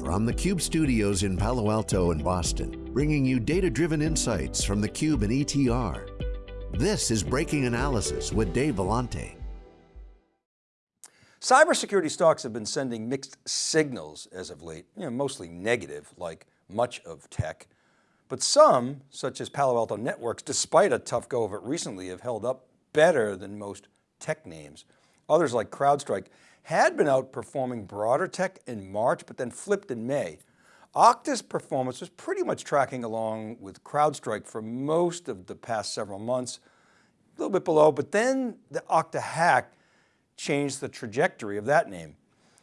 From the Cube studios in Palo Alto and Boston, bringing you data-driven insights from the Cube and ETR. This is Breaking Analysis with Dave Vellante. Cybersecurity stocks have been sending mixed signals as of late, you know, mostly negative like much of tech. But some, such as Palo Alto Networks, despite a tough go of it recently, have held up better than most tech names. Others like CrowdStrike had been outperforming broader tech in March, but then flipped in May. Okta's performance was pretty much tracking along with CrowdStrike for most of the past several months, a little bit below, but then the Okta hack changed the trajectory of that name.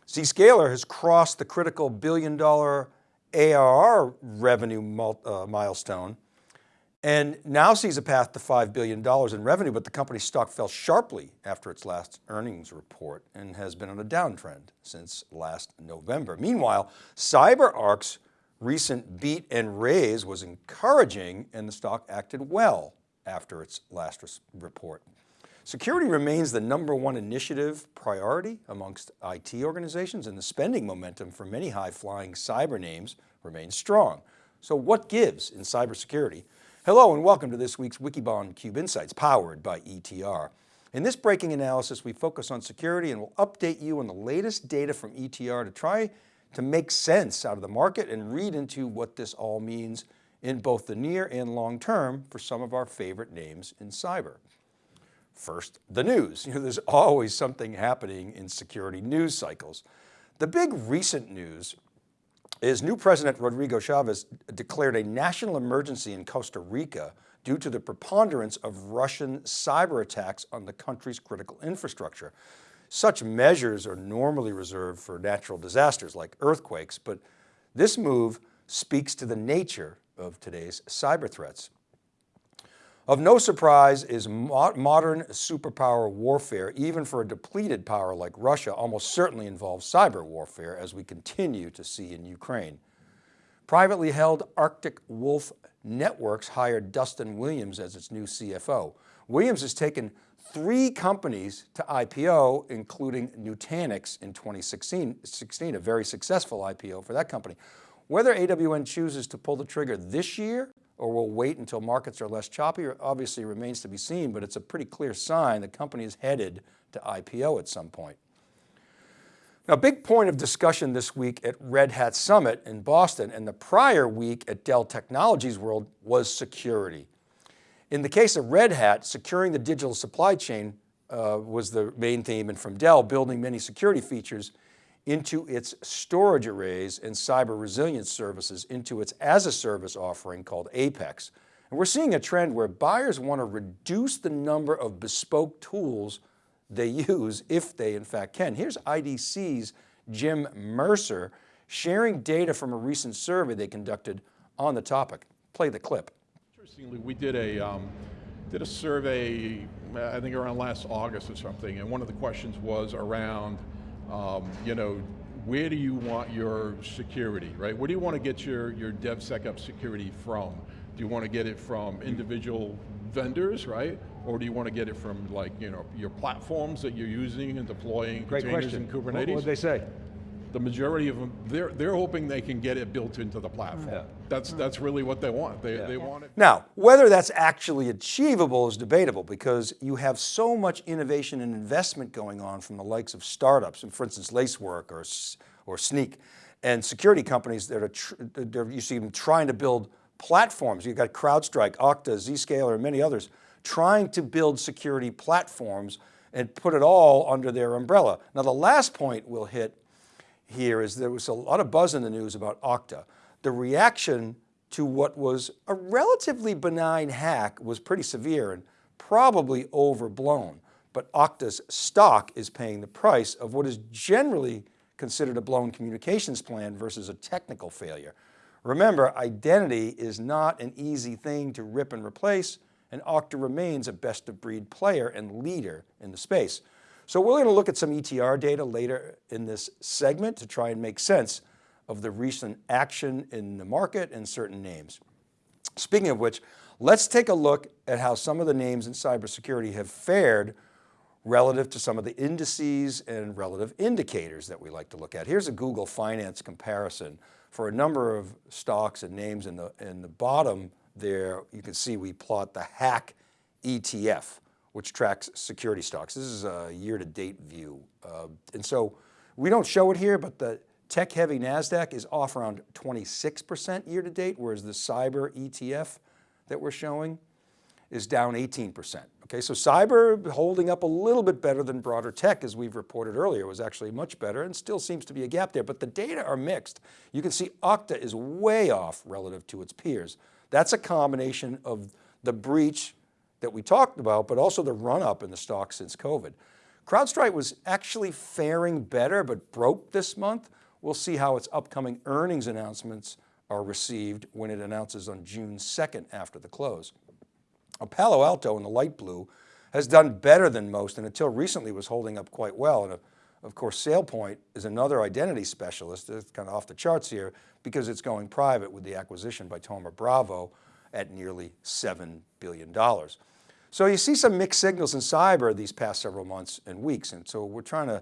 Zscaler has crossed the critical billion dollar ARR revenue uh, milestone and now sees a path to $5 billion in revenue, but the company's stock fell sharply after its last earnings report and has been on a downtrend since last November. Meanwhile, CyberArk's recent beat and raise was encouraging and the stock acted well after its last report. Security remains the number one initiative priority amongst IT organizations and the spending momentum for many high flying cyber names remains strong. So what gives in cybersecurity? Hello and welcome to this week's Wikibon Cube Insights powered by ETR. In this breaking analysis, we focus on security and will update you on the latest data from ETR to try to make sense out of the market and read into what this all means in both the near and long term for some of our favorite names in cyber. First, the news. You know, there's always something happening in security news cycles. The big recent news is new President Rodrigo Chaves declared a national emergency in Costa Rica due to the preponderance of Russian cyber attacks on the country's critical infrastructure. Such measures are normally reserved for natural disasters like earthquakes, but this move speaks to the nature of today's cyber threats. Of no surprise is mo modern superpower warfare, even for a depleted power like Russia, almost certainly involves cyber warfare as we continue to see in Ukraine. Privately held Arctic Wolf Networks hired Duston Williams as its new CFO. Williams has taken three companies to IPO, including Nutanix in 2016, 16, a very successful IPO for that company. Whether AWN chooses to pull the trigger this year or will wait until markets are less choppy obviously remains to be seen, but it's a pretty clear sign the company is headed to IPO at some point. Now, big point of discussion this week at Red Hat Summit in Boston and the prior week at Dell Technologies World was security. In the case of Red Hat, securing the digital supply chain uh, was the main theme and from Dell, building many security features into its storage arrays and cyber resilience services into its as a service offering called Apex. And we're seeing a trend where buyers want to reduce the number of bespoke tools they use if they in fact can. Here's IDC's Jim Mercer sharing data from a recent survey they conducted on the topic. Play the clip. Interestingly, we did a, um, did a survey, I think around last August or something, and one of the questions was around um, you know, where do you want your security, right? Where do you want to get your, your DevSecOps security from? Do you want to get it from individual vendors, right? Or do you want to get it from like, you know, your platforms that you're using and deploying Great containers question. in Kubernetes? What would they say? The majority of them, they're, they're hoping they can get it built into the platform. Yeah. That's, mm. that's really what they want. They, yeah. they want it. Now, whether that's actually achievable is debatable because you have so much innovation and investment going on from the likes of startups, and for instance, Lacework or, or Snyk, and security companies that are, you see them trying to build platforms. You've got CrowdStrike, Okta, Zscaler, and many others trying to build security platforms and put it all under their umbrella. Now the last point we'll hit here is there was a lot of buzz in the news about Okta. The reaction to what was a relatively benign hack was pretty severe and probably overblown, but Okta's stock is paying the price of what is generally considered a blown communications plan versus a technical failure. Remember, identity is not an easy thing to rip and replace, and Okta remains a best of breed player and leader in the space. So we're going to look at some ETR data later in this segment to try and make sense of the recent action in the market and certain names. Speaking of which, let's take a look at how some of the names in cybersecurity have fared relative to some of the indices and relative indicators that we like to look at. Here's a Google Finance comparison for a number of stocks and names in the, in the bottom there, you can see we plot the HACK ETF, which tracks security stocks. This is a year to date view. Uh, and so we don't show it here, but the tech heavy NASDAQ is off around 26% year to date, whereas the cyber ETF that we're showing is down 18%. Okay, so cyber holding up a little bit better than broader tech as we've reported earlier was actually much better and still seems to be a gap there, but the data are mixed. You can see Okta is way off relative to its peers. That's a combination of the breach that we talked about, but also the run up in the stock since COVID. CrowdStrike was actually faring better, but broke this month. We'll see how its upcoming earnings announcements are received when it announces on June 2nd after the close. A Palo Alto in the light blue has done better than most and until recently was holding up quite well. And of course, SailPoint is another identity specialist, it's kind of off the charts here because it's going private with the acquisition by Thoma Bravo at nearly $7 billion. So you see some mixed signals in cyber these past several months and weeks. And so we're trying to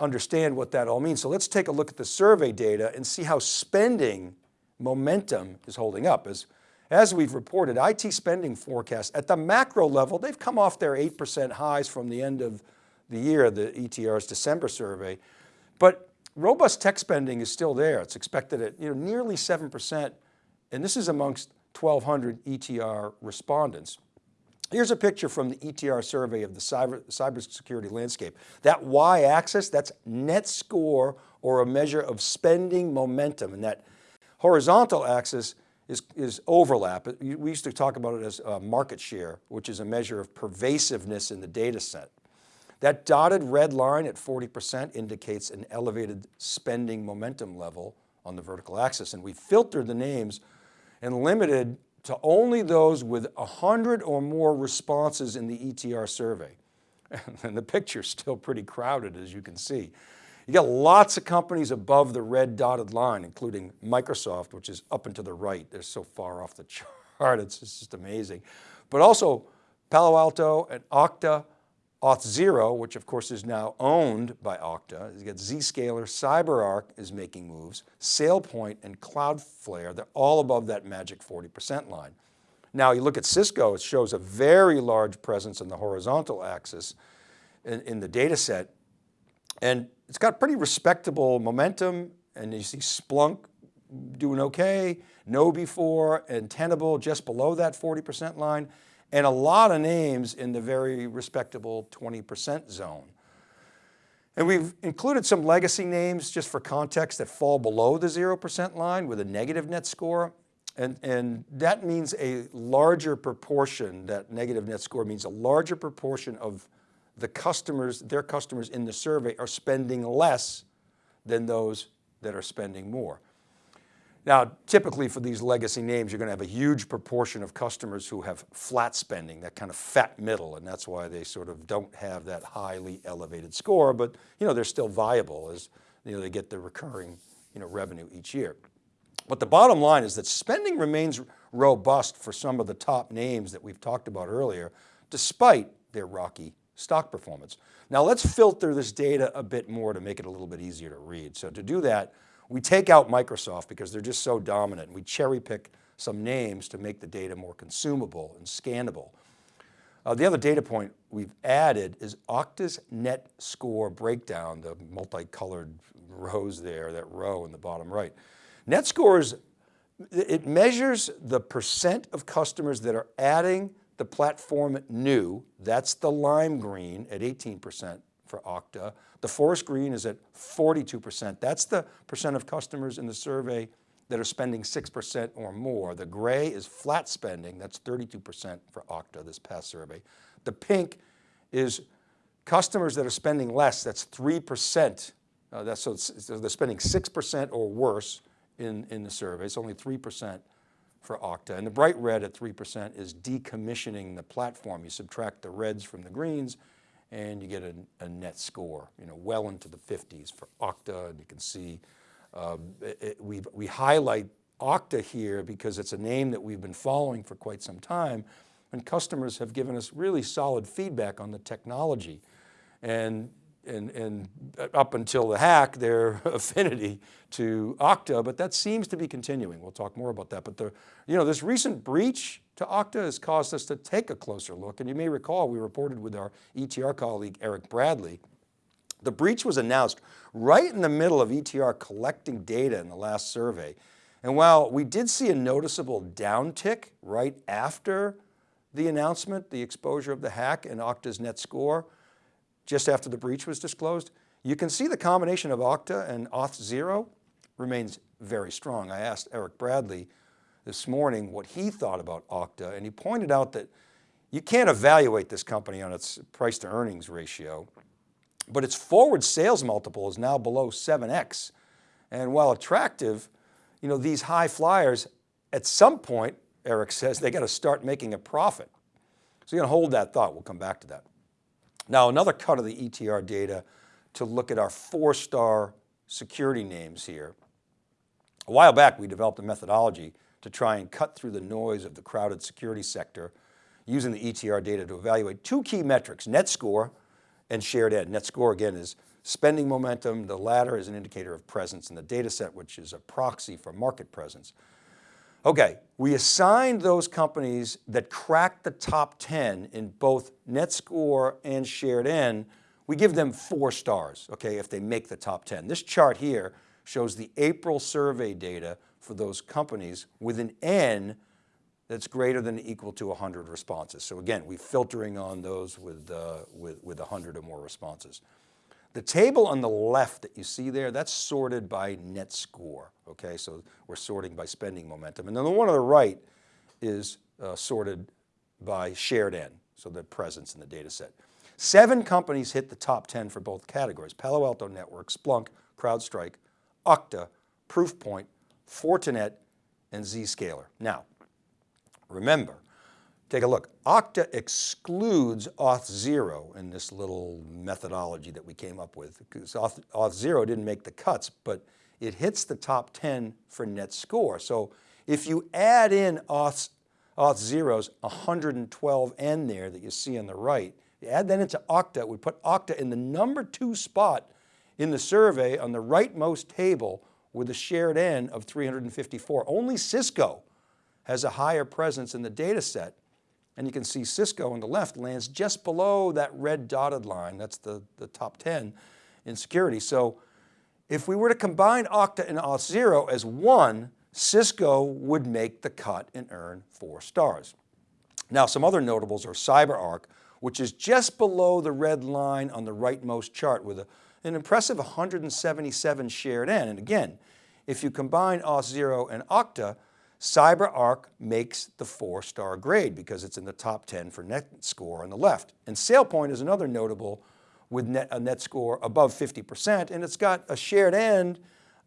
understand what that all means. So let's take a look at the survey data and see how spending momentum is holding up. As as we've reported, IT spending forecasts at the macro level, they've come off their 8% highs from the end of the year, the ETR's December survey, but robust tech spending is still there. It's expected at you know, nearly 7%, and this is amongst 1,200 ETR respondents. Here's a picture from the ETR survey of the cyber, cybersecurity landscape. That y-axis, that's net score or a measure of spending momentum. And that horizontal axis is, is overlap. We used to talk about it as uh, market share, which is a measure of pervasiveness in the data set. That dotted red line at 40% indicates an elevated spending momentum level on the vertical axis. And we filtered the names and limited to only those with 100 or more responses in the ETR survey. And the picture's still pretty crowded as you can see. You got lots of companies above the red dotted line, including Microsoft, which is up and to the right. They're so far off the chart, it's just amazing. But also Palo Alto and Okta, Auth0, which of course is now owned by Okta. You got Zscaler, CyberArk is making moves, SailPoint and Cloudflare, they're all above that magic 40% line. Now you look at Cisco, it shows a very large presence in the horizontal axis in, in the data set. And it's got pretty respectable momentum and you see Splunk doing okay, KnowBe4 and Tenable just below that 40% line and a lot of names in the very respectable 20% zone. And we've included some legacy names just for context that fall below the 0% line with a negative net score. And, and that means a larger proportion, that negative net score means a larger proportion of the customers, their customers in the survey are spending less than those that are spending more. Now, typically for these legacy names, you're going to have a huge proportion of customers who have flat spending, that kind of fat middle, and that's why they sort of don't have that highly elevated score, but you know, they're still viable as you know, they get the recurring you know, revenue each year. But the bottom line is that spending remains robust for some of the top names that we've talked about earlier, despite their rocky stock performance. Now let's filter this data a bit more to make it a little bit easier to read. So to do that, we take out Microsoft because they're just so dominant. And we cherry pick some names to make the data more consumable and scannable. Uh, the other data point we've added is Okta's net score breakdown, the multicolored rows there, that row in the bottom right. Net scores, it measures the percent of customers that are adding the platform new, that's the lime green at 18% for Okta. The forest green is at 42%. That's the percent of customers in the survey that are spending 6% or more. The gray is flat spending, that's 32% for Okta this past survey. The pink is customers that are spending less, that's 3%. Uh, that's, so, so they're spending 6% or worse in, in the survey, it's only 3% for Okta. And the bright red at 3% is decommissioning the platform. You subtract the reds from the greens and you get a, a net score, you know, well into the 50s for Okta. And you can see uh, it, we we highlight Okta here because it's a name that we've been following for quite some time and customers have given us really solid feedback on the technology. and, and, and up until the hack, their affinity to Okta, but that seems to be continuing. We'll talk more about that. But the, you know, this recent breach to Okta has caused us to take a closer look. And you may recall, we reported with our ETR colleague, Eric Bradley, the breach was announced right in the middle of ETR collecting data in the last survey. And while we did see a noticeable downtick right after the announcement, the exposure of the hack and Okta's net score, just after the breach was disclosed, you can see the combination of Okta and Auth0 remains very strong. I asked Eric Bradley this morning what he thought about Okta and he pointed out that you can't evaluate this company on its price to earnings ratio, but its forward sales multiple is now below 7X. And while attractive, you know, these high flyers, at some point, Eric says, they got to start making a profit. So you're going to hold that thought. We'll come back to that. Now, another cut of the ETR data to look at our four-star security names here. A while back, we developed a methodology to try and cut through the noise of the crowded security sector using the ETR data to evaluate two key metrics, net score and shared N. Net score again is spending momentum. The latter is an indicator of presence in the data set, which is a proxy for market presence. Okay, we assigned those companies that cracked the top 10 in both net score and shared N, we give them four stars, okay, if they make the top 10. This chart here shows the April survey data for those companies with an N that's greater than equal to 100 responses. So again, we're filtering on those with, uh, with, with 100 or more responses. The table on the left that you see there, that's sorted by net score. Okay, so we're sorting by spending momentum. And then the one on the right is uh, sorted by shared N, so the presence in the data set. Seven companies hit the top 10 for both categories, Palo Alto Networks, Splunk, CrowdStrike, Okta, Proofpoint, Fortinet, and Zscaler. Now, remember, Take a look. Okta excludes Auth0 in this little methodology that we came up with because Auth, Auth0 didn't make the cuts, but it hits the top 10 for net score. So if you add in Auth, Auth0's 112N there that you see on the right, add that into Okta, it would put Okta in the number two spot in the survey on the rightmost table with a shared N of 354. Only Cisco has a higher presence in the data set and you can see Cisco on the left lands just below that red dotted line. That's the, the top 10 in security. So if we were to combine Okta and Auth0 as one, Cisco would make the cut and earn four stars. Now some other notables are CyberArk, which is just below the red line on the rightmost chart with a, an impressive 177 shared N. And again, if you combine Auth0 and Okta, CyberArk makes the four star grade because it's in the top 10 for net score on the left. And SailPoint is another notable with net, a net score above 50% and it's got a shared N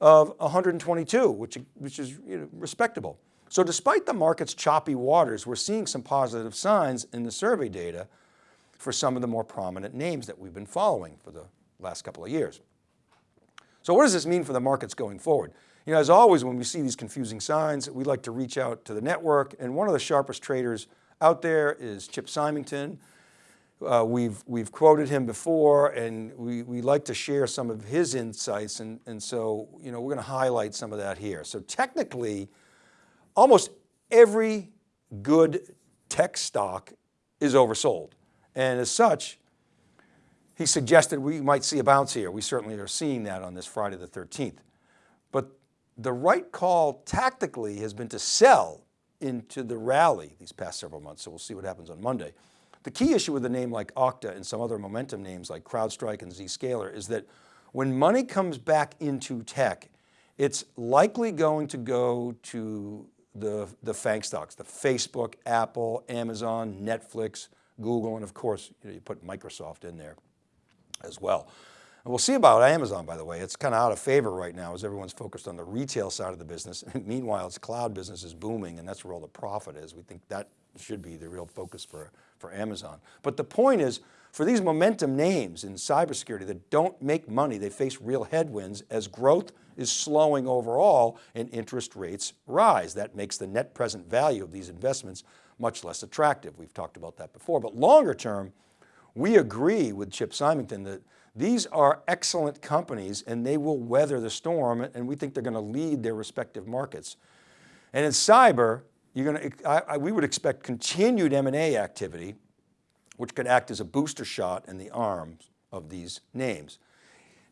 of 122, which, which is you know, respectable. So despite the market's choppy waters, we're seeing some positive signs in the survey data for some of the more prominent names that we've been following for the last couple of years. So what does this mean for the markets going forward? You know, as always, when we see these confusing signs, we like to reach out to the network. And one of the sharpest traders out there is Chip Symington. Uh, we've, we've quoted him before and we, we like to share some of his insights. And, and so, you know, we're going to highlight some of that here. So technically, almost every good tech stock is oversold. And as such, he suggested we might see a bounce here. We certainly are seeing that on this Friday the 13th. But the right call tactically has been to sell into the rally these past several months. So we'll see what happens on Monday. The key issue with a name like Okta and some other momentum names like CrowdStrike and Zscaler is that when money comes back into tech, it's likely going to go to the, the FANG stocks, the Facebook, Apple, Amazon, Netflix, Google, and of course, you, know, you put Microsoft in there as well. And we'll see about Amazon, by the way. It's kind of out of favor right now as everyone's focused on the retail side of the business. Meanwhile, its cloud business is booming and that's where all the profit is. We think that should be the real focus for, for Amazon. But the point is, for these momentum names in cybersecurity that don't make money, they face real headwinds as growth is slowing overall and interest rates rise. That makes the net present value of these investments much less attractive. We've talked about that before, but longer term, We agree with Chip Symington that these are excellent companies and they will weather the storm and we think they're going to lead their respective markets. And in cyber, you're going to, I, I, we would expect continued M&A activity, which could act as a booster shot in the arms of these names.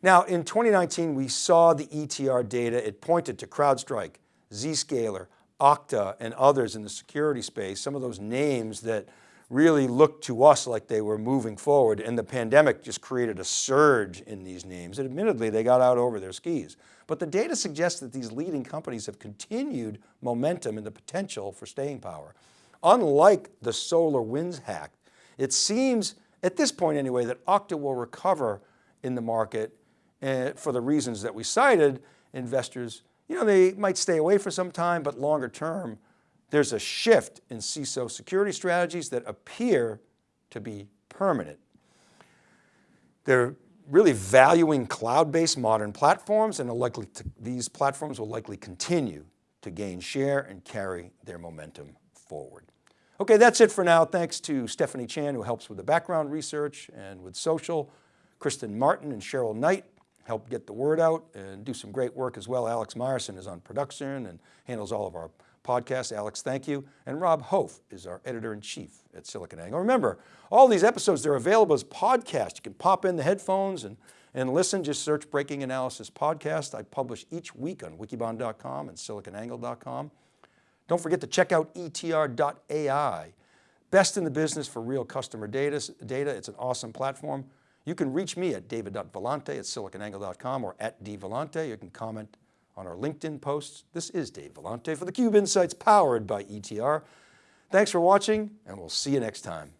Now in 2019, we saw the ETR data, it pointed to CrowdStrike, Zscaler, Okta and others in the security space, some of those names that really looked to us like they were moving forward and the pandemic just created a surge in these names. And admittedly, they got out over their skis. But the data suggests that these leading companies have continued momentum and the potential for staying power. Unlike the SolarWinds hack, it seems at this point anyway, that Okta will recover in the market uh, for the reasons that we cited, investors, you know, they might stay away for some time, but longer term, there's a shift in CISO security strategies that appear to be permanent. They're really valuing cloud-based modern platforms and likely to, these platforms will likely continue to gain share and carry their momentum forward. Okay, that's it for now. Thanks to Stephanie Chan who helps with the background research and with social. Kristen Martin and Cheryl Knight help get the word out and do some great work as well. Alex Myerson is on production and handles all of our podcasts. Alex, thank you. And Rob Hof is our editor-in-chief at SiliconANGLE. Remember, all these episodes, they're available as podcasts. You can pop in the headphones and, and listen, just search Breaking Analysis Podcast. I publish each week on wikibon.com and siliconangle.com. Don't forget to check out etr.ai. Best in the business for real customer data. data. It's an awesome platform. You can reach me at david.vellante at siliconangle.com or at dvellante. You can comment on our LinkedIn posts. This is Dave Vellante for theCUBE Insights powered by ETR. Thanks for watching and we'll see you next time.